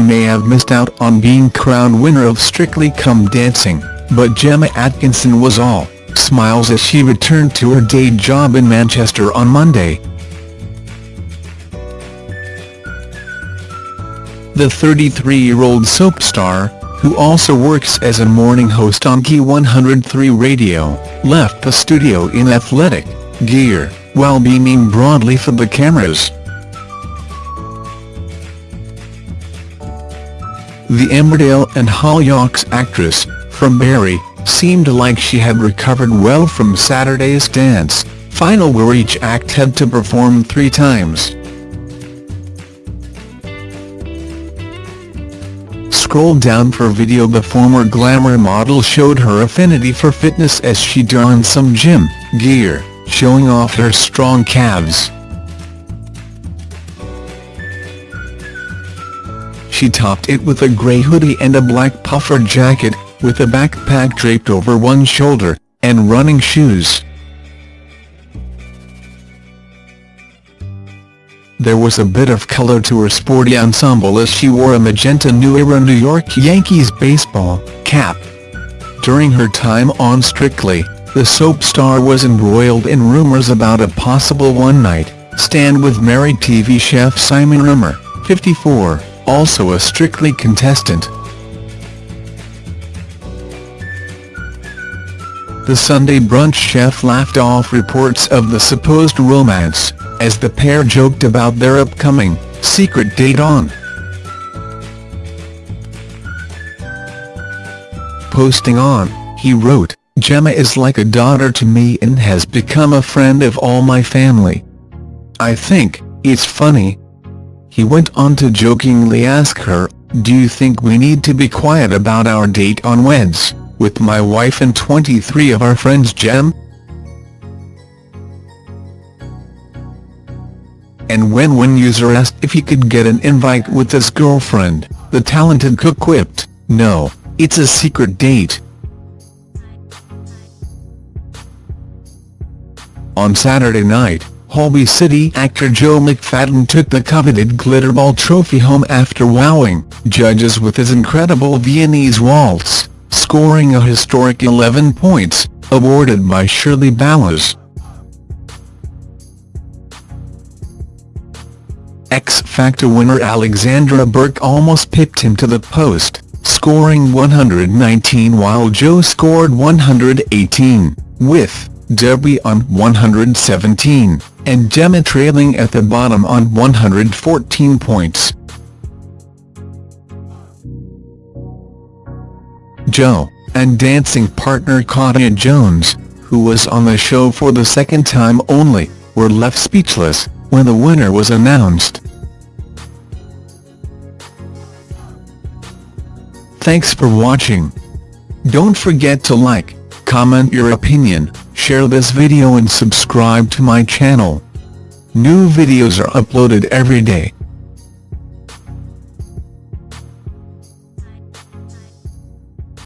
missed out on being crowned winner of Strictly Come Dancing, but Gemma Atkinson was all smiles as she returned to her day job in Manchester on Monday. The 33-year-old soap star, who also works as a morning host on Key 103 Radio, left the studio in athletic gear, while beaming broadly for the cameras. The Emmerdale and Hollyoaks actress, from Bury, seemed like she had recovered well from Saturday's dance, final where each act had to perform three times. Scroll down for video The former glamour model showed her affinity for fitness as she donned some gym gear, showing off her strong calves. She topped it with a grey hoodie and a black puffer jacket, with a backpack draped over one shoulder, and running shoes. There was a bit of color to her sporty ensemble as she wore a magenta New Era New York Yankees baseball cap. During her time on Strictly, the soap star was embroiled in rumors about a possible one-night stand with married TV chef Simon Rimmer, 54, also a Strictly contestant. The Sunday brunch chef laughed off reports of the supposed romance, as the pair joked about their upcoming, secret date on. Posting on, he wrote, Gemma is like a daughter to me and has become a friend of all my family. I think, it's funny. He went on to jokingly ask her, do you think we need to be quiet about our date on Weds? with my wife and 23 of our friends Gem. And when one user asked if he could get an invite with his girlfriend, the talented cook quipped, no, it's a secret date. On Saturday night, Holby City actor Joe McFadden took the coveted Glitterball trophy home after wowing judges with his incredible Viennese waltz scoring a historic 11 points, awarded by Shirley Ballas. X Factor winner Alexandra Burke almost pipped him to the post, scoring 119 while Joe scored 118, with Debbie on 117, and Gemma trailing at the bottom on 114 points. Joe, and dancing partner Katya Jones, who was on the show for the second time only, were left speechless when the winner was announced. Thanks for watching. Don't forget to like, comment your opinion, share this video and subscribe to my channel. New videos are uploaded every day.